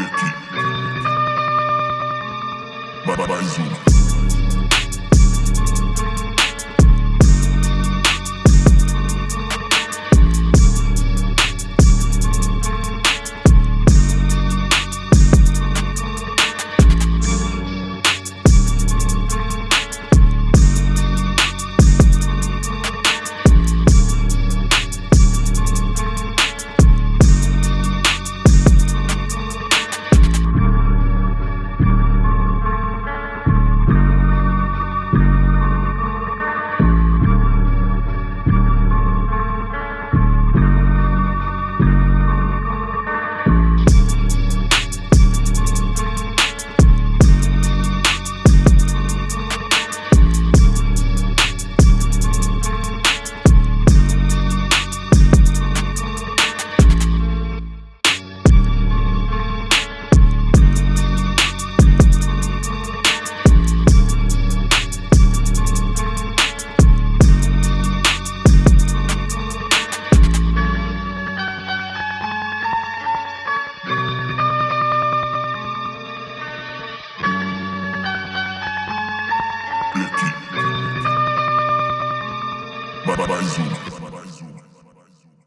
aqui. Mais uma. mais uma.